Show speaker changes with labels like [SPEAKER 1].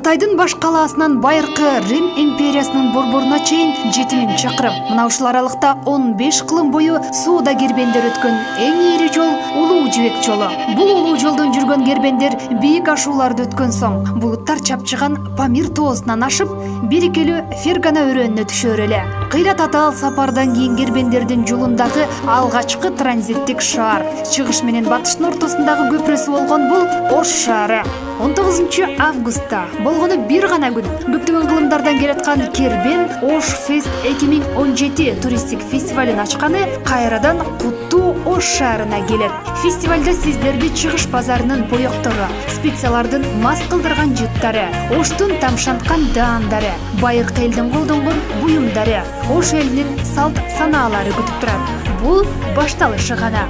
[SPEAKER 1] кытайдын баш калаасынан байыркы рим империясынын борборуна чейин жети миң чакырым мына ушул аралыкта он беш кылым бою сууда кербендер өткөн эң ири жол улуу жибек жолу. Бул улуу жолдон жүргөн кербендер бийик ашууларды өткөн соң булуттар чапчыган памир тоосунан ашып берекелүү фергана өрөөнүнө түшөр эле. Кыйла татаал сапардан кийин кербендердин жолундагы алгачкы транзиттик шаар чыгыш менен батыштын ортосундагы көпүрөсү болгон бул ош шаары. Он тогузунчу августта болгону бир гана күн көптөгөн кылымдардан келаткан кербен ош фест эки миң он жети туристтик фестивалын ачканы кайрадан куттуу ош шаарына келет фестивалда сиздерди чыгыш базарынын боектору специялардын мас кылдырган жыттары оштун тамшанткан даандары байыркы элдин колдонгон буюмдары ош элинин салт санаалары күтүп турат бул башталышы гана